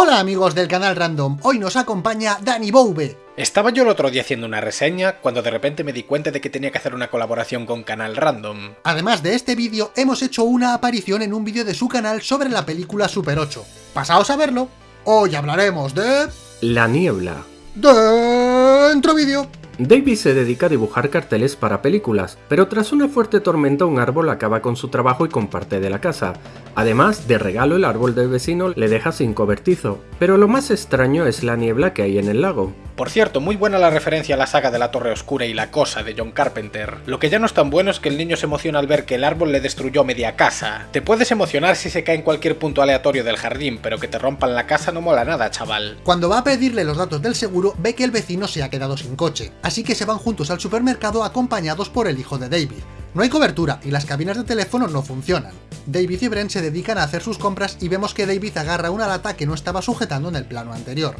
Hola amigos del canal Random, hoy nos acompaña Dani Boube. Estaba yo el otro día haciendo una reseña cuando de repente me di cuenta de que tenía que hacer una colaboración con Canal Random. Además de este vídeo, hemos hecho una aparición en un vídeo de su canal sobre la película Super 8. Pasaos a verlo. Hoy hablaremos de... La niebla. Dentro vídeo. David se dedica a dibujar carteles para películas, pero tras una fuerte tormenta un árbol acaba con su trabajo y con parte de la casa. Además, de regalo el árbol del vecino le deja sin cobertizo, pero lo más extraño es la niebla que hay en el lago. Por cierto, muy buena la referencia a la saga de la Torre Oscura y la Cosa de John Carpenter. Lo que ya no es tan bueno es que el niño se emociona al ver que el árbol le destruyó media casa. Te puedes emocionar si se cae en cualquier punto aleatorio del jardín, pero que te rompan la casa no mola nada, chaval. Cuando va a pedirle los datos del seguro, ve que el vecino se ha quedado sin coche, así que se van juntos al supermercado acompañados por el hijo de David. No hay cobertura y las cabinas de teléfono no funcionan. David y Brent se dedican a hacer sus compras y vemos que David agarra una lata que no estaba sujetando en el plano anterior.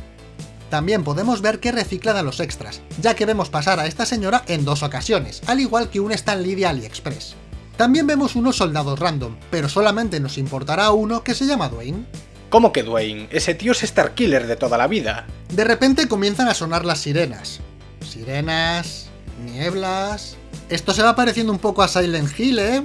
También podemos ver que reciclan a los extras, ya que vemos pasar a esta señora en dos ocasiones, al igual que un Stan Lee de AliExpress. También vemos unos soldados random, pero solamente nos importará uno que se llama Dwayne. ¿Cómo que Dwayne? Ese tío es Starkiller de toda la vida. De repente comienzan a sonar las sirenas. Sirenas... nieblas... Esto se va pareciendo un poco a Silent Hill, ¿eh?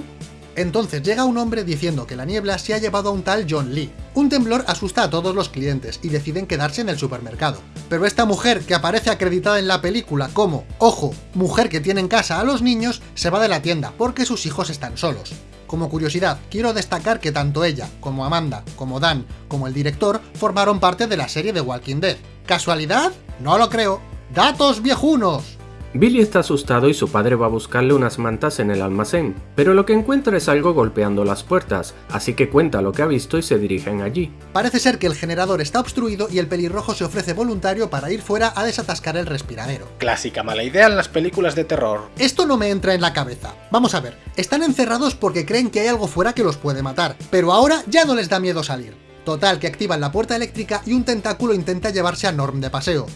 Entonces llega un hombre diciendo que la niebla se ha llevado a un tal John Lee. Un temblor asusta a todos los clientes y deciden quedarse en el supermercado. Pero esta mujer, que aparece acreditada en la película como, ojo, mujer que tiene en casa a los niños, se va de la tienda porque sus hijos están solos. Como curiosidad, quiero destacar que tanto ella, como Amanda, como Dan, como el director, formaron parte de la serie de Walking Dead. ¿Casualidad? No lo creo. ¡Datos viejunos! Billy está asustado y su padre va a buscarle unas mantas en el almacén, pero lo que encuentra es algo golpeando las puertas, así que cuenta lo que ha visto y se dirigen allí. Parece ser que el generador está obstruido y el pelirrojo se ofrece voluntario para ir fuera a desatascar el respiradero. Clásica mala idea en las películas de terror. Esto no me entra en la cabeza. Vamos a ver, están encerrados porque creen que hay algo fuera que los puede matar, pero ahora ya no les da miedo salir. Total, que activan la puerta eléctrica y un tentáculo intenta llevarse a Norm de paseo.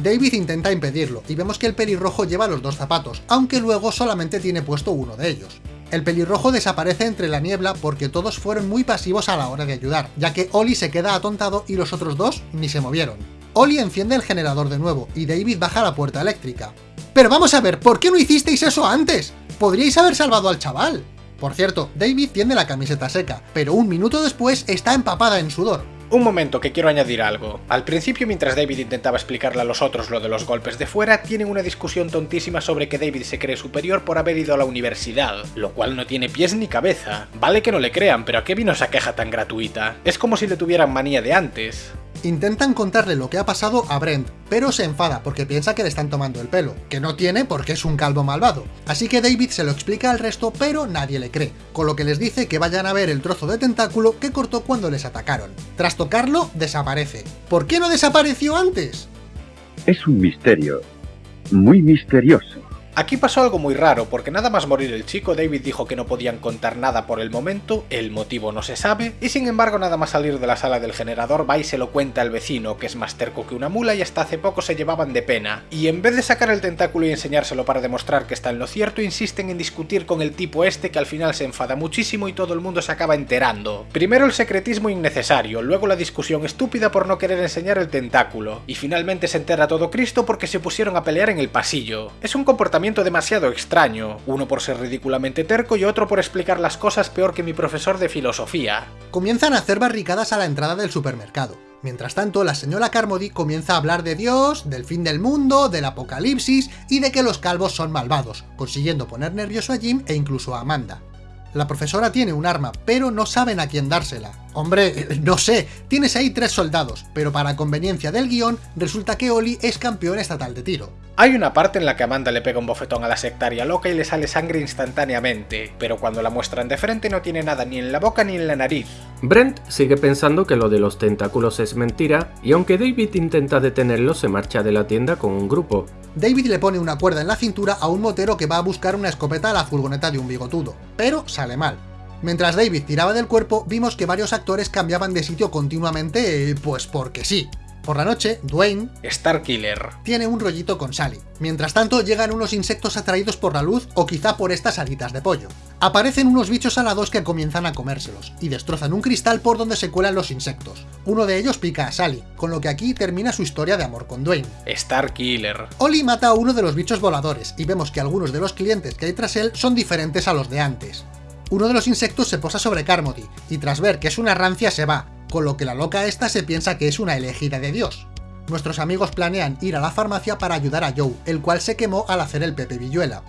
David intenta impedirlo, y vemos que el pelirrojo lleva los dos zapatos, aunque luego solamente tiene puesto uno de ellos. El pelirrojo desaparece entre la niebla porque todos fueron muy pasivos a la hora de ayudar, ya que Oli se queda atontado y los otros dos ni se movieron. Oli enciende el generador de nuevo, y David baja la puerta eléctrica. ¡Pero vamos a ver! ¿Por qué no hicisteis eso antes? ¡Podríais haber salvado al chaval! Por cierto, David tiene la camiseta seca, pero un minuto después está empapada en sudor. Un momento, que quiero añadir algo. Al principio, mientras David intentaba explicarle a los otros lo de los golpes de fuera, tienen una discusión tontísima sobre que David se cree superior por haber ido a la universidad, lo cual no tiene pies ni cabeza. Vale que no le crean, pero ¿a qué vino esa queja tan gratuita? Es como si le tuvieran manía de antes. Intentan contarle lo que ha pasado a Brent, pero se enfada porque piensa que le están tomando el pelo, que no tiene porque es un calvo malvado. Así que David se lo explica al resto, pero nadie le cree, con lo que les dice que vayan a ver el trozo de tentáculo que cortó cuando les atacaron. Tras tocarlo, desaparece. ¿Por qué no desapareció antes? Es un misterio, muy misterioso. Aquí pasó algo muy raro, porque nada más morir el chico, David dijo que no podían contar nada por el momento, el motivo no se sabe, y sin embargo nada más salir de la sala del generador va y se lo cuenta al vecino, que es más terco que una mula y hasta hace poco se llevaban de pena, y en vez de sacar el tentáculo y enseñárselo para demostrar que está en lo cierto, insisten en discutir con el tipo este que al final se enfada muchísimo y todo el mundo se acaba enterando. Primero el secretismo innecesario, luego la discusión estúpida por no querer enseñar el tentáculo, y finalmente se entera todo Cristo porque se pusieron a pelear en el pasillo. Es un comportamiento demasiado extraño, uno por ser ridículamente terco y otro por explicar las cosas peor que mi profesor de filosofía. Comienzan a hacer barricadas a la entrada del supermercado. Mientras tanto, la señora Carmody comienza a hablar de Dios, del fin del mundo, del apocalipsis y de que los calvos son malvados, consiguiendo poner nervioso a Jim e incluso a Amanda. La profesora tiene un arma, pero no saben a quién dársela. Hombre, no sé, tienes ahí tres soldados, pero para conveniencia del guion, resulta que Oli es campeón estatal de tiro. Hay una parte en la que Amanda le pega un bofetón a la sectaria loca y le sale sangre instantáneamente, pero cuando la muestran de frente no tiene nada ni en la boca ni en la nariz. Brent sigue pensando que lo de los tentáculos es mentira, y aunque David intenta detenerlo se marcha de la tienda con un grupo. David le pone una cuerda en la cintura a un motero que va a buscar una escopeta a la furgoneta de un bigotudo, pero sale mal. Mientras David tiraba del cuerpo, vimos que varios actores cambiaban de sitio continuamente, pues porque sí. Por la noche, Dwayne, Starkiller, tiene un rollito con Sally. Mientras tanto, llegan unos insectos atraídos por la luz o quizá por estas alitas de pollo. Aparecen unos bichos alados que comienzan a comérselos, y destrozan un cristal por donde se cuelan los insectos. Uno de ellos pica a Sally, con lo que aquí termina su historia de amor con Dwayne. Starkiller, Oli mata a uno de los bichos voladores, y vemos que algunos de los clientes que hay tras él son diferentes a los de antes. Uno de los insectos se posa sobre Carmody, y tras ver que es una rancia se va, con lo que la loca esta se piensa que es una elegida de Dios. Nuestros amigos planean ir a la farmacia para ayudar a Joe, el cual se quemó al hacer el Pepe Villuela.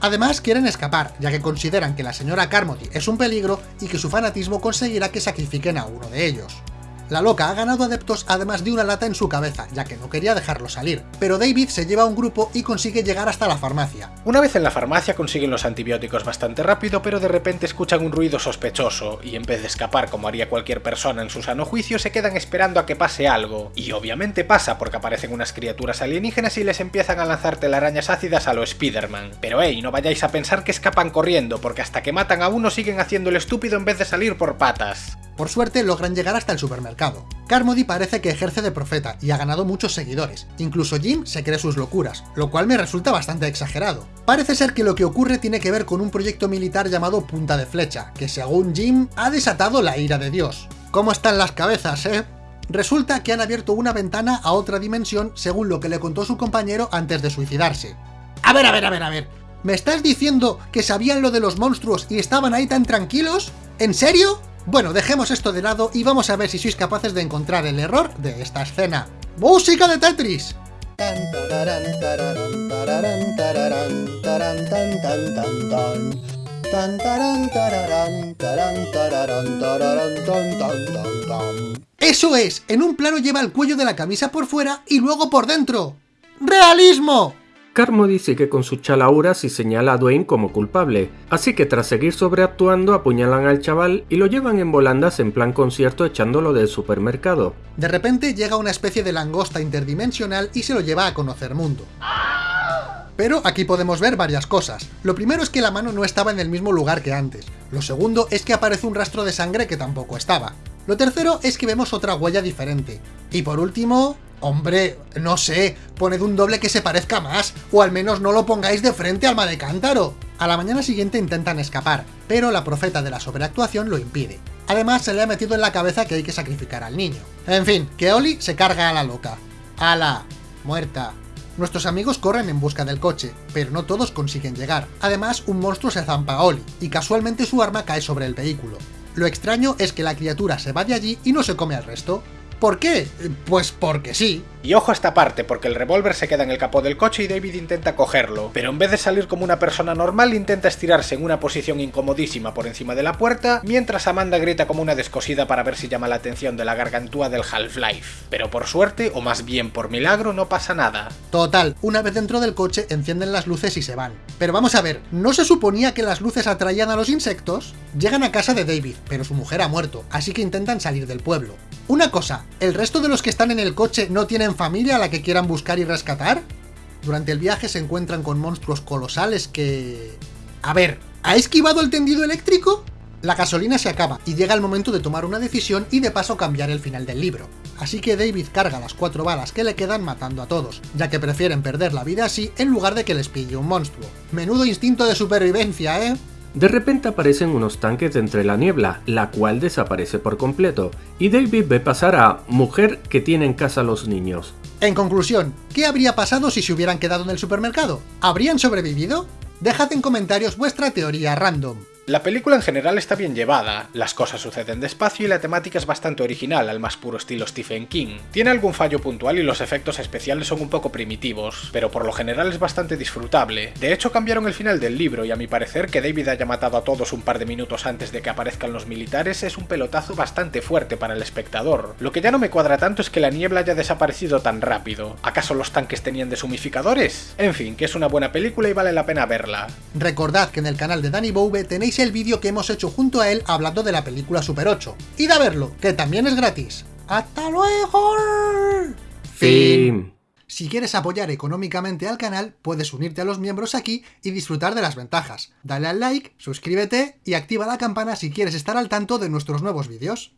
Además quieren escapar, ya que consideran que la señora Carmody es un peligro y que su fanatismo conseguirá que sacrifiquen a uno de ellos. La loca ha ganado adeptos además de una lata en su cabeza, ya que no quería dejarlo salir, pero David se lleva a un grupo y consigue llegar hasta la farmacia. Una vez en la farmacia consiguen los antibióticos bastante rápido, pero de repente escuchan un ruido sospechoso, y en vez de escapar como haría cualquier persona en su sano juicio, se quedan esperando a que pase algo. Y obviamente pasa porque aparecen unas criaturas alienígenas y les empiezan a lanzar telarañas ácidas a lo Spider-Man. Pero hey, no vayáis a pensar que escapan corriendo, porque hasta que matan a uno siguen haciendo el estúpido en vez de salir por patas. Por suerte logran llegar hasta el supermercado. Carmody parece que ejerce de profeta y ha ganado muchos seguidores, incluso Jim se cree sus locuras, lo cual me resulta bastante exagerado. Parece ser que lo que ocurre tiene que ver con un proyecto militar llamado Punta de Flecha, que según Jim ha desatado la ira de Dios. ¿Cómo están las cabezas, eh? Resulta que han abierto una ventana a otra dimensión según lo que le contó su compañero antes de suicidarse. A ver, a ver, a ver, a ver. ¿Me estás diciendo que sabían lo de los monstruos y estaban ahí tan tranquilos? ¿En serio? Bueno, dejemos esto de lado y vamos a ver si sois capaces de encontrar el error de esta escena. ¡Música de Tetris! ¡Eso es! En un plano lleva el cuello de la camisa por fuera y luego por dentro. ¡Realismo! Carmody sigue con sus chalauras y señala a Dwayne como culpable, así que tras seguir sobreactuando apuñalan al chaval y lo llevan en volandas en plan concierto echándolo del supermercado. De repente llega una especie de langosta interdimensional y se lo lleva a conocer mundo. Pero aquí podemos ver varias cosas. Lo primero es que la mano no estaba en el mismo lugar que antes. Lo segundo es que aparece un rastro de sangre que tampoco estaba. Lo tercero es que vemos otra huella diferente. Y por último... Hombre, no sé, poned un doble que se parezca más, o al menos no lo pongáis de frente alma de cántaro. A la mañana siguiente intentan escapar, pero la profeta de la sobreactuación lo impide. Además se le ha metido en la cabeza que hay que sacrificar al niño. En fin, que Oli se carga a la loca. ¡Ala! Muerta. Nuestros amigos corren en busca del coche, pero no todos consiguen llegar. Además, un monstruo se zampa a Oli, y casualmente su arma cae sobre el vehículo. Lo extraño es que la criatura se va de allí y no se come al resto. ¿Por qué? Pues porque sí. Y ojo a esta parte, porque el revólver se queda en el capó del coche y David intenta cogerlo, pero en vez de salir como una persona normal intenta estirarse en una posición incomodísima por encima de la puerta, mientras Amanda grita como una descosida para ver si llama la atención de la gargantúa del Half-Life. Pero por suerte, o más bien por milagro, no pasa nada. Total, una vez dentro del coche encienden las luces y se van. Pero vamos a ver, ¿no se suponía que las luces atraían a los insectos? Llegan a casa de David, pero su mujer ha muerto, así que intentan salir del pueblo. Una cosa, ¿el resto de los que están en el coche no tienen familia a la que quieran buscar y rescatar? Durante el viaje se encuentran con monstruos colosales que... A ver, ¿ha esquivado el tendido eléctrico? La gasolina se acaba y llega el momento de tomar una decisión y de paso cambiar el final del libro. Así que David carga las cuatro balas que le quedan matando a todos, ya que prefieren perder la vida así en lugar de que les pille un monstruo. Menudo instinto de supervivencia, ¿eh? De repente aparecen unos tanques entre la niebla, la cual desaparece por completo, y David ve pasar a mujer que tiene en casa los niños. En conclusión, ¿qué habría pasado si se hubieran quedado en el supermercado? ¿Habrían sobrevivido? Dejad en comentarios vuestra teoría random. La película en general está bien llevada, las cosas suceden despacio y la temática es bastante original al más puro estilo Stephen King. Tiene algún fallo puntual y los efectos especiales son un poco primitivos, pero por lo general es bastante disfrutable. De hecho cambiaron el final del libro y a mi parecer que David haya matado a todos un par de minutos antes de que aparezcan los militares es un pelotazo bastante fuerte para el espectador. Lo que ya no me cuadra tanto es que la niebla haya desaparecido tan rápido. ¿Acaso los tanques tenían deshumificadores? En fin, que es una buena película y vale la pena verla. Recordad que en el canal de Danny Boube tenéis el vídeo que hemos hecho junto a él hablando de la película Super 8. Id a verlo, que también es gratis. ¡Hasta luego! Fin. Si quieres apoyar económicamente al canal, puedes unirte a los miembros aquí y disfrutar de las ventajas. Dale al like, suscríbete y activa la campana si quieres estar al tanto de nuestros nuevos vídeos.